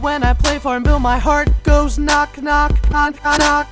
When I play Farmville, my heart goes knock, knock, knock, knock.